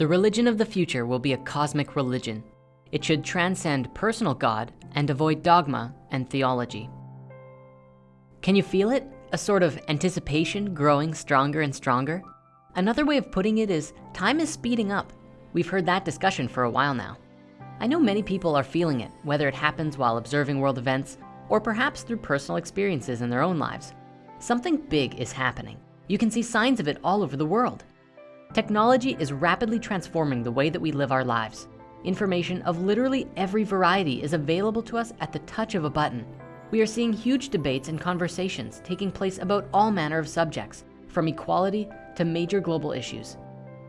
The religion of the future will be a cosmic religion. It should transcend personal God and avoid dogma and theology. Can you feel it? A sort of anticipation growing stronger and stronger? Another way of putting it is time is speeding up. We've heard that discussion for a while now. I know many people are feeling it, whether it happens while observing world events or perhaps through personal experiences in their own lives. Something big is happening. You can see signs of it all over the world. Technology is rapidly transforming the way that we live our lives. Information of literally every variety is available to us at the touch of a button. We are seeing huge debates and conversations taking place about all manner of subjects, from equality to major global issues.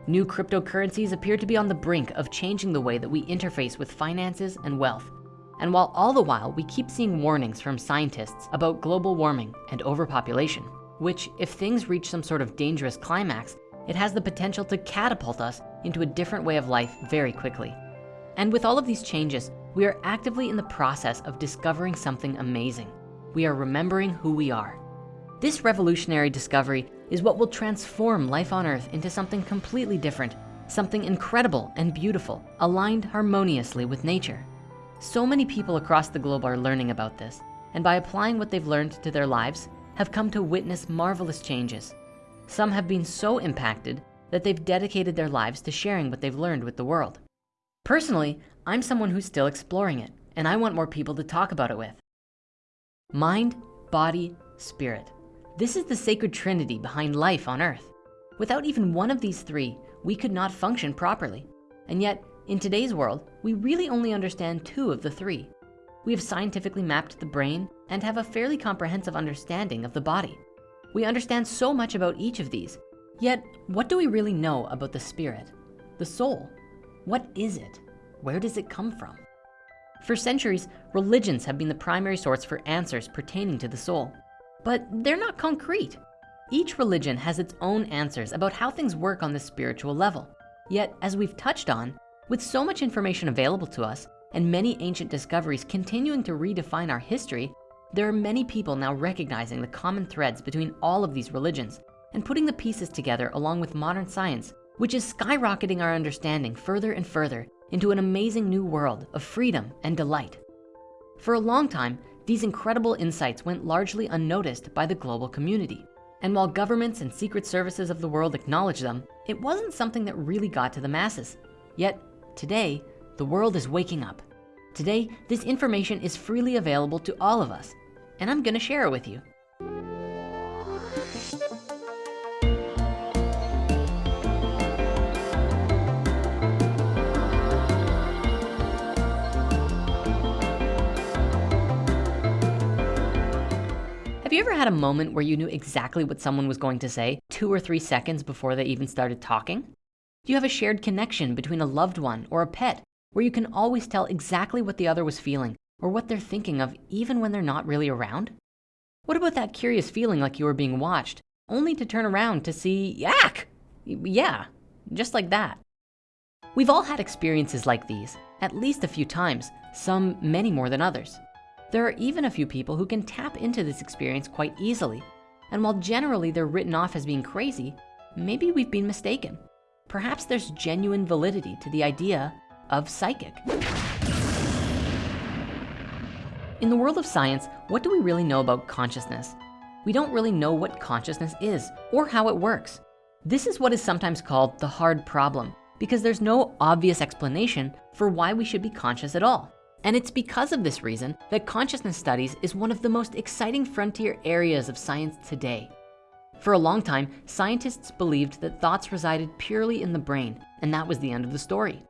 New cryptocurrencies appear to be on the brink of changing the way that we interface with finances and wealth. And while all the while we keep seeing warnings from scientists about global warming and overpopulation, which if things reach some sort of dangerous climax, it has the potential to catapult us into a different way of life very quickly. And with all of these changes, we are actively in the process of discovering something amazing. We are remembering who we are. This revolutionary discovery is what will transform life on earth into something completely different, something incredible and beautiful, aligned harmoniously with nature. So many people across the globe are learning about this, and by applying what they've learned to their lives, have come to witness marvelous changes. Some have been so impacted that they've dedicated their lives to sharing what they've learned with the world. Personally, I'm someone who's still exploring it and I want more people to talk about it with. Mind, body, spirit. This is the sacred trinity behind life on earth. Without even one of these three, we could not function properly. And yet, in today's world, we really only understand two of the three. We have scientifically mapped the brain and have a fairly comprehensive understanding of the body. We understand so much about each of these, yet what do we really know about the spirit, the soul? What is it? Where does it come from? For centuries, religions have been the primary source for answers pertaining to the soul, but they're not concrete. Each religion has its own answers about how things work on the spiritual level. Yet, as we've touched on, with so much information available to us and many ancient discoveries continuing to redefine our history, there are many people now recognizing the common threads between all of these religions and putting the pieces together along with modern science, which is skyrocketing our understanding further and further into an amazing new world of freedom and delight. For a long time, these incredible insights went largely unnoticed by the global community. And while governments and secret services of the world acknowledge them, it wasn't something that really got to the masses. Yet today, the world is waking up. Today, this information is freely available to all of us and I'm gonna share it with you. Have you ever had a moment where you knew exactly what someone was going to say two or three seconds before they even started talking? Do you have a shared connection between a loved one or a pet where you can always tell exactly what the other was feeling or what they're thinking of even when they're not really around? What about that curious feeling like you were being watched, only to turn around to see yak? Yeah, just like that. We've all had experiences like these, at least a few times, some many more than others. There are even a few people who can tap into this experience quite easily. And while generally they're written off as being crazy, maybe we've been mistaken. Perhaps there's genuine validity to the idea of psychic. In the world of science, what do we really know about consciousness? We don't really know what consciousness is or how it works. This is what is sometimes called the hard problem because there's no obvious explanation for why we should be conscious at all. And it's because of this reason that consciousness studies is one of the most exciting frontier areas of science today. For a long time, scientists believed that thoughts resided purely in the brain, and that was the end of the story.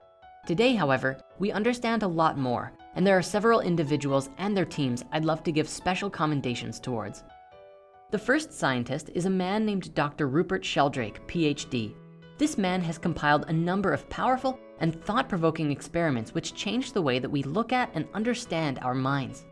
Today, however, we understand a lot more and there are several individuals and their teams I'd love to give special commendations towards. The first scientist is a man named Dr. Rupert Sheldrake, PhD. This man has compiled a number of powerful and thought-provoking experiments which change the way that we look at and understand our minds.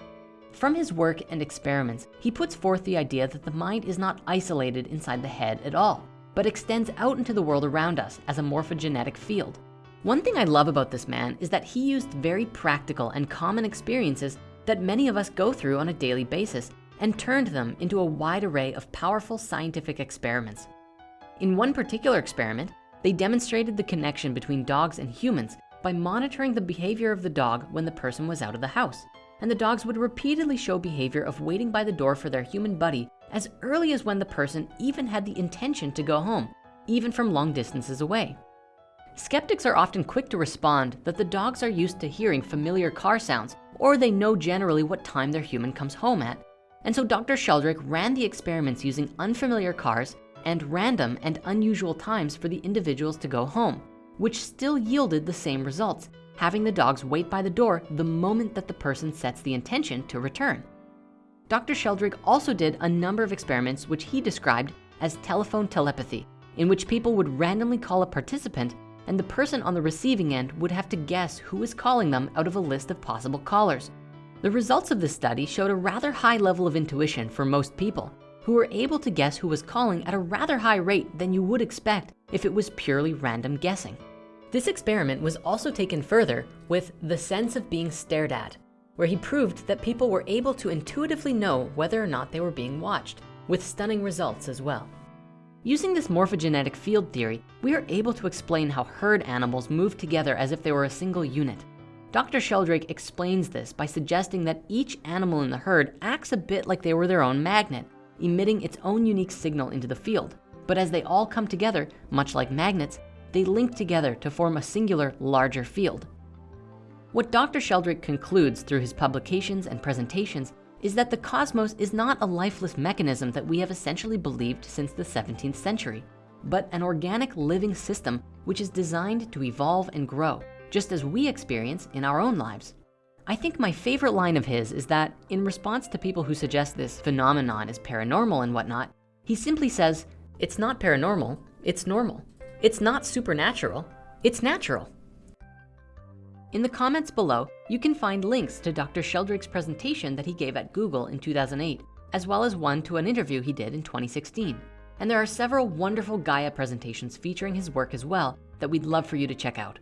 From his work and experiments, he puts forth the idea that the mind is not isolated inside the head at all, but extends out into the world around us as a morphogenetic field. One thing I love about this man is that he used very practical and common experiences that many of us go through on a daily basis and turned them into a wide array of powerful scientific experiments. In one particular experiment, they demonstrated the connection between dogs and humans by monitoring the behavior of the dog when the person was out of the house. And the dogs would repeatedly show behavior of waiting by the door for their human buddy as early as when the person even had the intention to go home, even from long distances away. Skeptics are often quick to respond that the dogs are used to hearing familiar car sounds or they know generally what time their human comes home at. And so Dr. Sheldrake ran the experiments using unfamiliar cars and random and unusual times for the individuals to go home, which still yielded the same results, having the dogs wait by the door the moment that the person sets the intention to return. Dr. Sheldrake also did a number of experiments which he described as telephone telepathy, in which people would randomly call a participant and the person on the receiving end would have to guess who is calling them out of a list of possible callers. The results of this study showed a rather high level of intuition for most people who were able to guess who was calling at a rather high rate than you would expect if it was purely random guessing. This experiment was also taken further with the sense of being stared at, where he proved that people were able to intuitively know whether or not they were being watched, with stunning results as well. Using this morphogenetic field theory, we are able to explain how herd animals move together as if they were a single unit. Dr. Sheldrake explains this by suggesting that each animal in the herd acts a bit like they were their own magnet, emitting its own unique signal into the field. But as they all come together, much like magnets, they link together to form a singular larger field. What Dr. Sheldrake concludes through his publications and presentations is that the cosmos is not a lifeless mechanism that we have essentially believed since the 17th century, but an organic living system which is designed to evolve and grow, just as we experience in our own lives. I think my favorite line of his is that in response to people who suggest this phenomenon is paranormal and whatnot, he simply says, it's not paranormal, it's normal. It's not supernatural, it's natural. In the comments below, you can find links to Dr. Sheldrake's presentation that he gave at Google in 2008, as well as one to an interview he did in 2016. And there are several wonderful Gaia presentations featuring his work as well that we'd love for you to check out.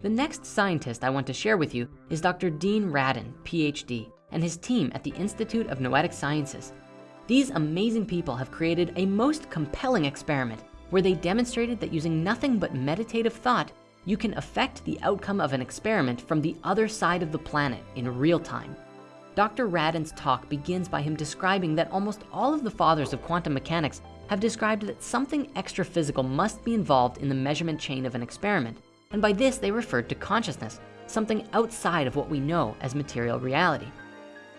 The next scientist I want to share with you is Dr. Dean Radin, PhD, and his team at the Institute of Noetic Sciences. These amazing people have created a most compelling experiment where they demonstrated that using nothing but meditative thought you can affect the outcome of an experiment from the other side of the planet in real time. Dr. Radin's talk begins by him describing that almost all of the fathers of quantum mechanics have described that something extra physical must be involved in the measurement chain of an experiment. And by this, they referred to consciousness, something outside of what we know as material reality.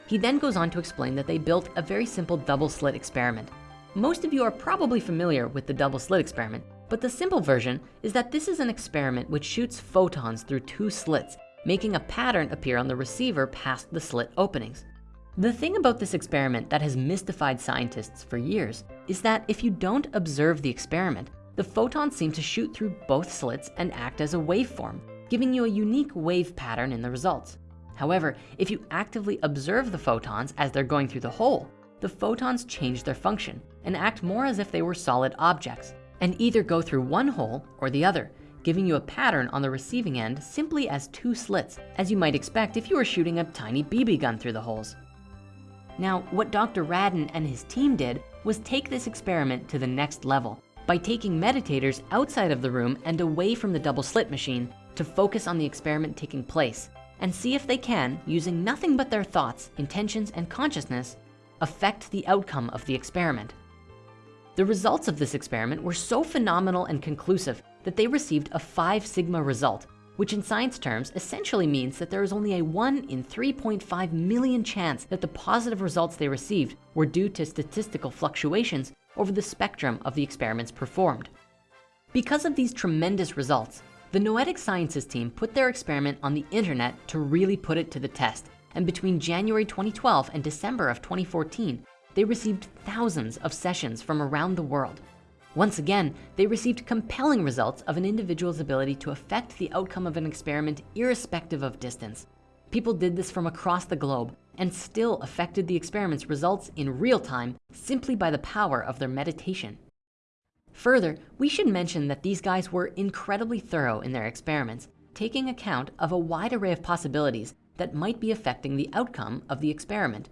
He then goes on to explain that they built a very simple double slit experiment. Most of you are probably familiar with the double slit experiment, but the simple version is that this is an experiment which shoots photons through two slits, making a pattern appear on the receiver past the slit openings. The thing about this experiment that has mystified scientists for years is that if you don't observe the experiment, the photons seem to shoot through both slits and act as a waveform, giving you a unique wave pattern in the results. However, if you actively observe the photons as they're going through the hole, the photons change their function and act more as if they were solid objects, and either go through one hole or the other, giving you a pattern on the receiving end simply as two slits, as you might expect if you were shooting a tiny BB gun through the holes. Now, what Dr. Radin and his team did was take this experiment to the next level by taking meditators outside of the room and away from the double slit machine to focus on the experiment taking place and see if they can, using nothing but their thoughts, intentions, and consciousness, affect the outcome of the experiment. The results of this experiment were so phenomenal and conclusive that they received a five sigma result, which in science terms essentially means that there is only a one in 3.5 million chance that the positive results they received were due to statistical fluctuations over the spectrum of the experiments performed. Because of these tremendous results, the Noetic Sciences team put their experiment on the internet to really put it to the test. And between January 2012 and December of 2014, they received thousands of sessions from around the world. Once again, they received compelling results of an individual's ability to affect the outcome of an experiment irrespective of distance. People did this from across the globe and still affected the experiment's results in real time simply by the power of their meditation. Further, we should mention that these guys were incredibly thorough in their experiments, taking account of a wide array of possibilities that might be affecting the outcome of the experiment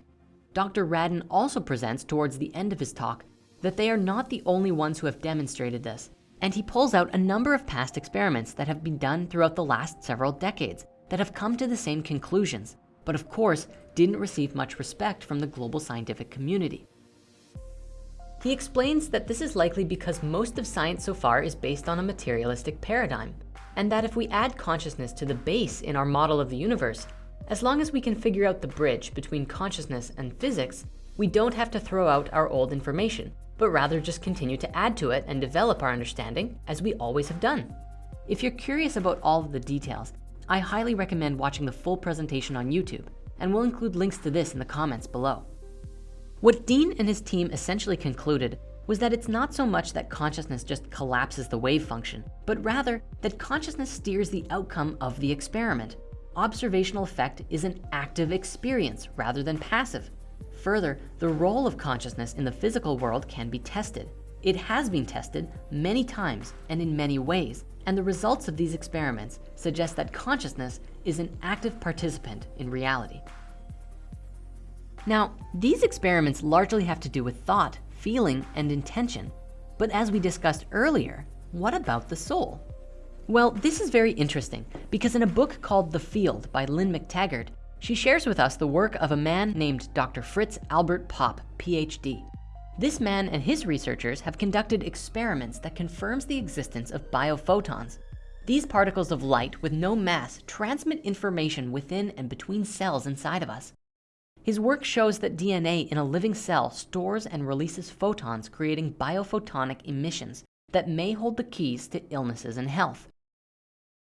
Dr. Radin also presents towards the end of his talk that they are not the only ones who have demonstrated this, And he pulls out a number of past experiments that have been done throughout the last several decades that have come to the same conclusions, but of course, didn't receive much respect from the global scientific community. He explains that this is likely because most of science so far is based on a materialistic paradigm, and that if we add consciousness to the base in our model of the universe, as long as we can figure out the bridge between consciousness and physics, we don't have to throw out our old information, but rather just continue to add to it and develop our understanding as we always have done. If you're curious about all of the details, I highly recommend watching the full presentation on YouTube, and we'll include links to this in the comments below. What Dean and his team essentially concluded was that it's not so much that consciousness just collapses the wave function, but rather that consciousness steers the outcome of the experiment. Observational effect is an active experience rather than passive. Further, the role of consciousness in the physical world can be tested. It has been tested many times and in many ways, and the results of these experiments suggest that consciousness is an active participant in reality. Now, these experiments largely have to do with thought, feeling, and intention. But as we discussed earlier, what about the soul? Well, this is very interesting because in a book called The Field by Lynne McTaggart, she shares with us the work of a man named Dr. Fritz Albert Popp, PhD. This man and his researchers have conducted experiments that confirms the existence of biophotons. These particles of light with no mass transmit information within and between cells inside of us. His work shows that DNA in a living cell stores and releases photons, creating biophotonic emissions that may hold the keys to illnesses and health.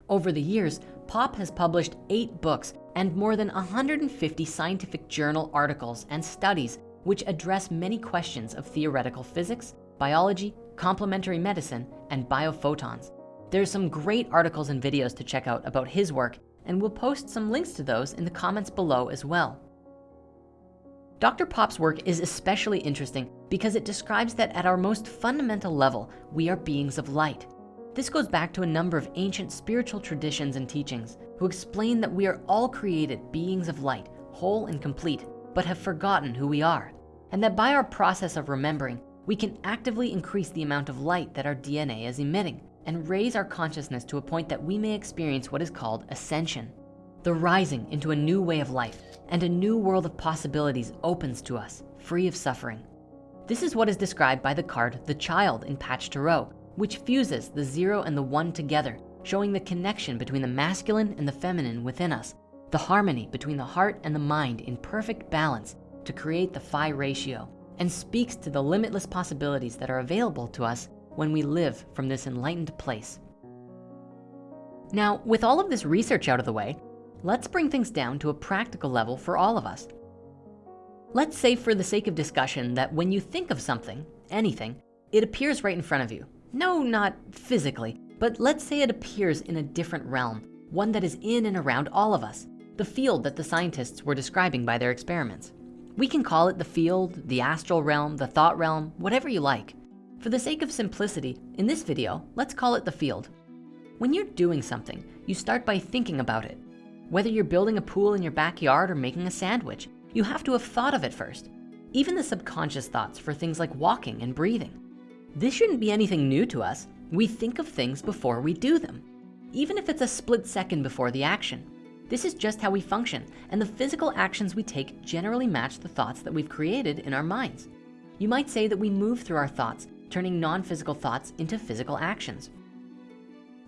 Over the years, Popp has published eight books and more than 150 scientific journal articles and studies which address many questions of theoretical physics, biology, complementary medicine, and biophotons. There's some great articles and videos to check out about his work, and we'll post some links to those in the comments below as well. Dr. Popp's work is especially interesting because it describes that at our most fundamental level, we are beings of light. This goes back to a number of ancient spiritual traditions and teachings who explain that we are all created beings of light, whole and complete, but have forgotten who we are. And that by our process of remembering, we can actively increase the amount of light that our DNA is emitting and raise our consciousness to a point that we may experience what is called ascension. The rising into a new way of life and a new world of possibilities opens to us, free of suffering. This is what is described by the card, the child in Patch Tarot, which fuses the zero and the one together, showing the connection between the masculine and the feminine within us, the harmony between the heart and the mind in perfect balance to create the phi ratio, and speaks to the limitless possibilities that are available to us when we live from this enlightened place. Now, with all of this research out of the way, let's bring things down to a practical level for all of us. Let's say for the sake of discussion that when you think of something, anything, it appears right in front of you. No, not physically, but let's say it appears in a different realm, one that is in and around all of us, the field that the scientists were describing by their experiments. We can call it the field, the astral realm, the thought realm, whatever you like. For the sake of simplicity, in this video, let's call it the field. When you're doing something, you start by thinking about it. Whether you're building a pool in your backyard or making a sandwich, you have to have thought of it first. Even the subconscious thoughts for things like walking and breathing. This shouldn't be anything new to us. We think of things before we do them, even if it's a split second before the action. This is just how we function, and the physical actions we take generally match the thoughts that we've created in our minds. You might say that we move through our thoughts, turning non-physical thoughts into physical actions.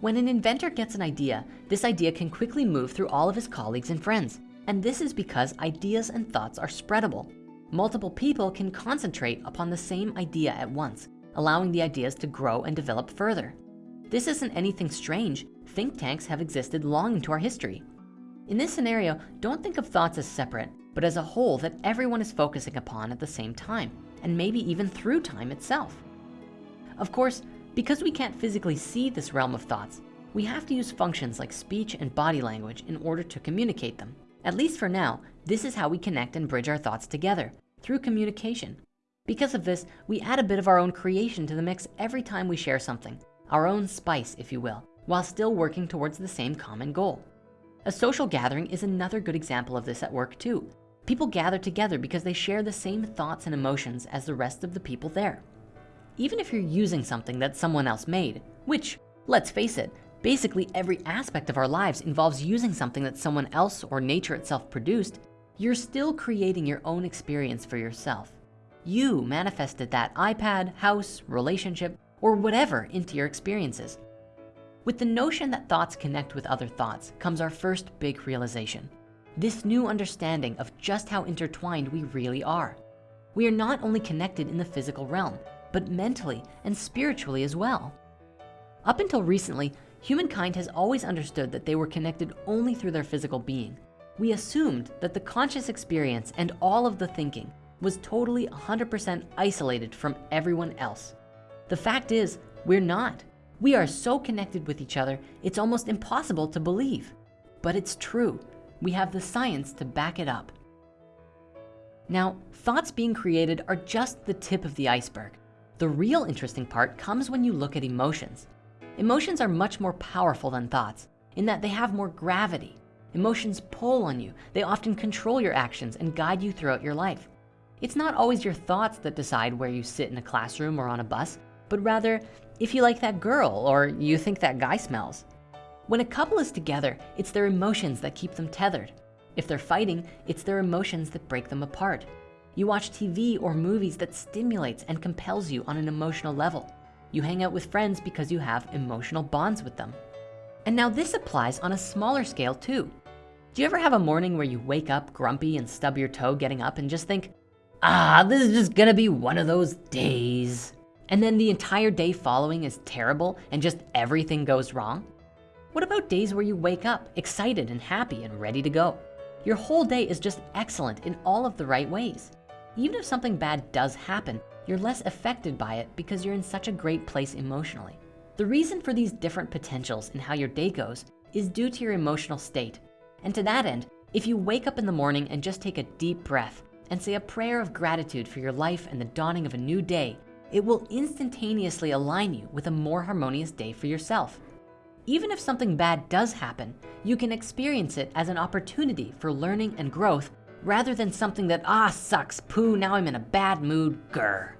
When an inventor gets an idea, this idea can quickly move through all of his colleagues and friends. And this is because ideas and thoughts are spreadable. Multiple people can concentrate upon the same idea at once, allowing the ideas to grow and develop further. This isn't anything strange. Think tanks have existed long into our history. In this scenario, don't think of thoughts as separate, but as a whole that everyone is focusing upon at the same time, and maybe even through time itself. Of course, because we can't physically see this realm of thoughts, we have to use functions like speech and body language in order to communicate them. At least for now, this is how we connect and bridge our thoughts together, through communication. Because of this, we add a bit of our own creation to the mix every time we share something, our own spice, if you will, while still working towards the same common goal. A social gathering is another good example of this at work too. People gather together because they share the same thoughts and emotions as the rest of the people there. Even if you're using something that someone else made, which, let's face it, basically every aspect of our lives involves using something that someone else or nature itself produced, you're still creating your own experience for yourself. You manifested that iPad, house, relationship, or whatever into your experiences. With the notion that thoughts connect with other thoughts comes our first big realization. This new understanding of just how intertwined we really are. We are not only connected in the physical realm, but mentally and spiritually as well. Up until recently, humankind has always understood that they were connected only through their physical being. We assumed that the conscious experience and all of the thinking was totally 100% isolated from everyone else. The fact is, we're not. We are so connected with each other, it's almost impossible to believe. But it's true. We have the science to back it up. Now, thoughts being created are just the tip of the iceberg. The real interesting part comes when you look at emotions. Emotions are much more powerful than thoughts in that they have more gravity. Emotions pull on you. They often control your actions and guide you throughout your life. It's not always your thoughts that decide where you sit in a classroom or on a bus, but rather if you like that girl or you think that guy smells. When a couple is together, it's their emotions that keep them tethered. If they're fighting, it's their emotions that break them apart. You watch TV or movies that stimulates and compels you on an emotional level. You hang out with friends because you have emotional bonds with them. And now this applies on a smaller scale too. Do you ever have a morning where you wake up grumpy and stub your toe getting up and just think, ah, this is just gonna be one of those days. And then the entire day following is terrible and just everything goes wrong? What about days where you wake up excited and happy and ready to go? Your whole day is just excellent in all of the right ways. Even if something bad does happen, you're less affected by it because you're in such a great place emotionally. The reason for these different potentials in how your day goes is due to your emotional state. And to that end, if you wake up in the morning and just take a deep breath and say a prayer of gratitude for your life and the dawning of a new day, it will instantaneously align you with a more harmonious day for yourself. Even if something bad does happen, you can experience it as an opportunity for learning and growth rather than something that, ah, sucks, poo, now I'm in a bad mood, grr.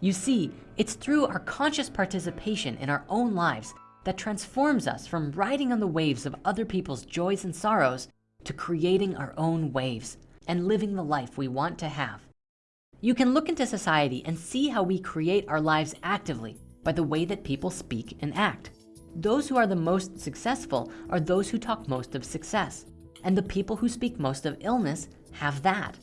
You see, it's through our conscious participation in our own lives that transforms us from riding on the waves of other people's joys and sorrows to creating our own waves and living the life we want to have. You can look into society and see how we create our lives actively by the way that people speak and act. Those who are the most successful are those who talk most of success. And the people who speak most of illness have that.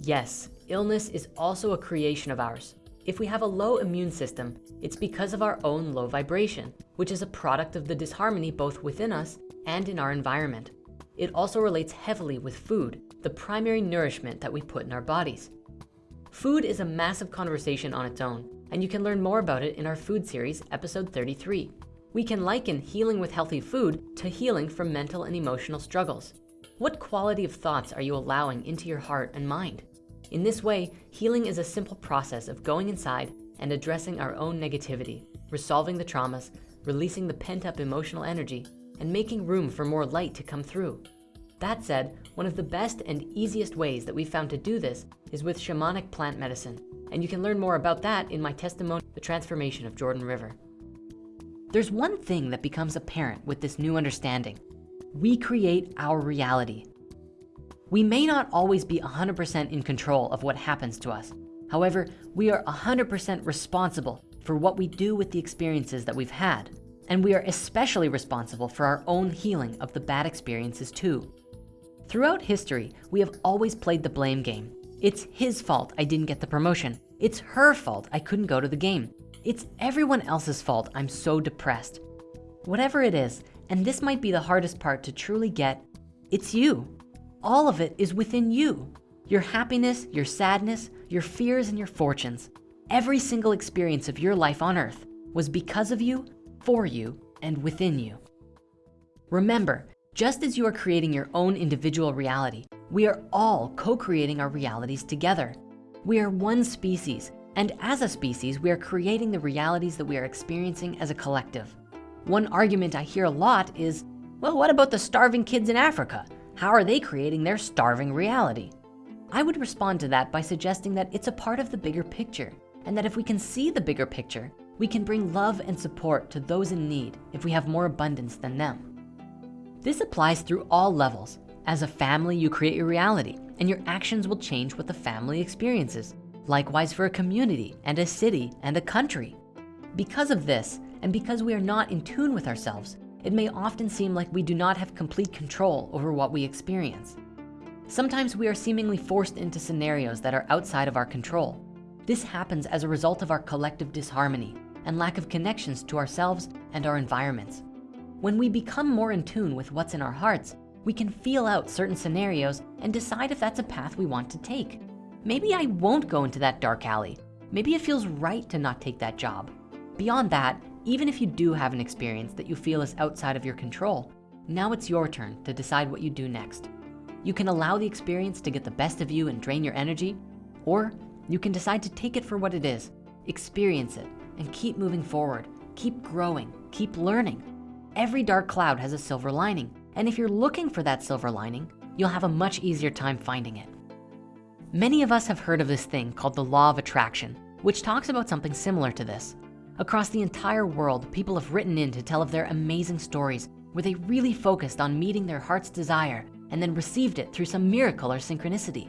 Yes, illness is also a creation of ours. If we have a low immune system, it's because of our own low vibration, which is a product of the disharmony both within us and in our environment. It also relates heavily with food, the primary nourishment that we put in our bodies. Food is a massive conversation on its own, and you can learn more about it in our food series, episode 33. We can liken healing with healthy food to healing from mental and emotional struggles. What quality of thoughts are you allowing into your heart and mind? In this way, healing is a simple process of going inside and addressing our own negativity, resolving the traumas, releasing the pent up emotional energy, and making room for more light to come through. That said, one of the best and easiest ways that we've found to do this is with shamanic plant medicine. And you can learn more about that in my testimony, The Transformation of Jordan River. There's one thing that becomes apparent with this new understanding. We create our reality. We may not always be 100% in control of what happens to us. However, we are 100% responsible for what we do with the experiences that we've had. And we are especially responsible for our own healing of the bad experiences too. Throughout history, we have always played the blame game. It's his fault I didn't get the promotion. It's her fault I couldn't go to the game. It's everyone else's fault I'm so depressed. Whatever it is, and this might be the hardest part to truly get, it's you. All of it is within you. Your happiness, your sadness, your fears, and your fortunes. Every single experience of your life on earth was because of you, for you, and within you. Remember, just as you are creating your own individual reality, we are all co-creating our realities together. We are one species, and as a species, we are creating the realities that we are experiencing as a collective. One argument I hear a lot is, well, what about the starving kids in Africa? How are they creating their starving reality? I would respond to that by suggesting that it's a part of the bigger picture and that if we can see the bigger picture, we can bring love and support to those in need if we have more abundance than them. This applies through all levels. As a family, you create your reality and your actions will change what the family experiences. Likewise for a community and a city and a country. Because of this, and because we are not in tune with ourselves, it may often seem like we do not have complete control over what we experience. Sometimes we are seemingly forced into scenarios that are outside of our control. This happens as a result of our collective disharmony and lack of connections to ourselves and our environments. When we become more in tune with what's in our hearts, we can feel out certain scenarios and decide if that's a path we want to take. Maybe I won't go into that dark alley. Maybe it feels right to not take that job. Beyond that, even if you do have an experience that you feel is outside of your control, now it's your turn to decide what you do next. You can allow the experience to get the best of you and drain your energy, or you can decide to take it for what it is, experience it, and keep moving forward, keep growing, keep learning. Every dark cloud has a silver lining, and if you're looking for that silver lining, you'll have a much easier time finding it. Many of us have heard of this thing called the law of attraction, which talks about something similar to this. Across the entire world, people have written in to tell of their amazing stories where they really focused on meeting their heart's desire and then received it through some miracle or synchronicity.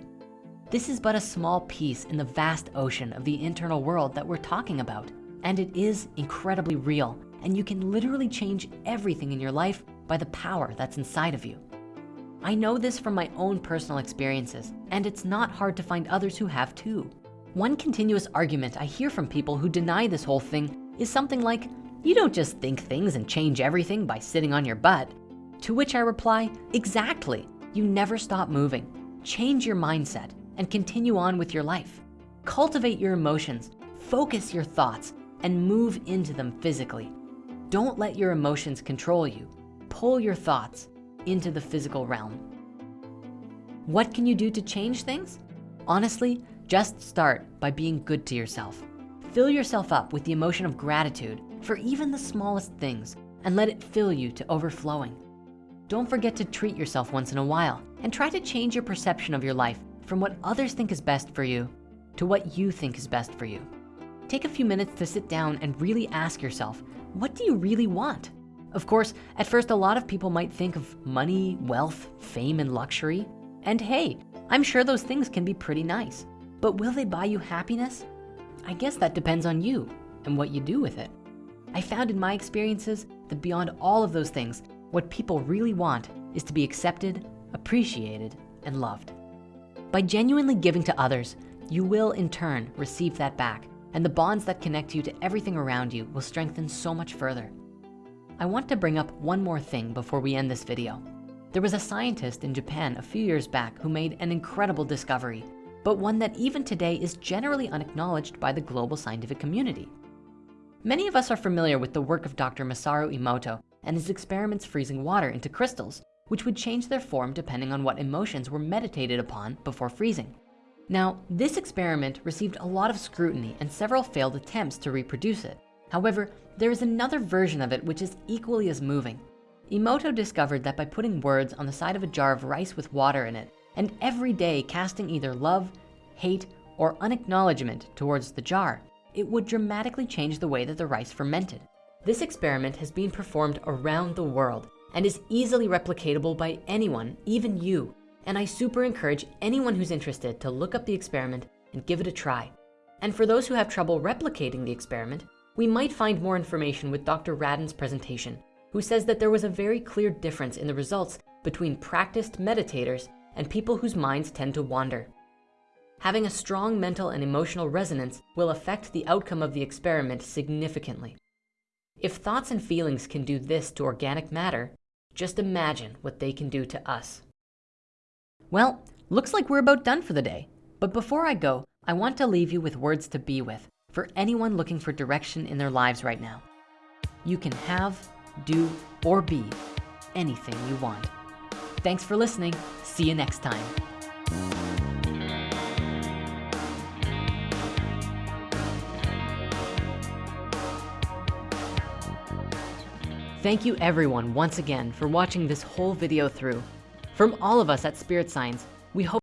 This is but a small piece in the vast ocean of the internal world that we're talking about. And it is incredibly real. And you can literally change everything in your life by the power that's inside of you. I know this from my own personal experiences, and it's not hard to find others who have too. One continuous argument I hear from people who deny this whole thing is something like, you don't just think things and change everything by sitting on your butt. To which I reply, exactly. You never stop moving. Change your mindset and continue on with your life. Cultivate your emotions, focus your thoughts, and move into them physically. Don't let your emotions control you. Pull your thoughts into the physical realm. What can you do to change things? Honestly, just start by being good to yourself. Fill yourself up with the emotion of gratitude for even the smallest things and let it fill you to overflowing. Don't forget to treat yourself once in a while and try to change your perception of your life from what others think is best for you to what you think is best for you. Take a few minutes to sit down and really ask yourself, what do you really want? Of course, at first, a lot of people might think of money, wealth, fame, and luxury. And hey, I'm sure those things can be pretty nice, but will they buy you happiness? I guess that depends on you and what you do with it. I found in my experiences that beyond all of those things, what people really want is to be accepted, appreciated, and loved. By genuinely giving to others, you will in turn receive that back and the bonds that connect you to everything around you will strengthen so much further. I want to bring up one more thing before we end this video. There was a scientist in Japan a few years back who made an incredible discovery but one that even today is generally unacknowledged by the global scientific community. Many of us are familiar with the work of Dr. Masaru Emoto and his experiments freezing water into crystals, which would change their form depending on what emotions were meditated upon before freezing. Now, this experiment received a lot of scrutiny and several failed attempts to reproduce it. However, there is another version of it which is equally as moving. Emoto discovered that by putting words on the side of a jar of rice with water in it, and every day casting either love, hate, or unacknowledgement towards the jar, it would dramatically change the way that the rice fermented. This experiment has been performed around the world and is easily replicatable by anyone, even you. And I super encourage anyone who's interested to look up the experiment and give it a try. And for those who have trouble replicating the experiment, we might find more information with Dr. Radin's presentation, who says that there was a very clear difference in the results between practiced meditators and people whose minds tend to wander. Having a strong mental and emotional resonance will affect the outcome of the experiment significantly. If thoughts and feelings can do this to organic matter, just imagine what they can do to us. Well, looks like we're about done for the day. But before I go, I want to leave you with words to be with for anyone looking for direction in their lives right now. You can have, do, or be anything you want. Thanks for listening. See you next time. Thank you everyone once again for watching this whole video through. From all of us at Spirit Signs, we hope